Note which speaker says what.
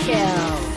Speaker 1: kill.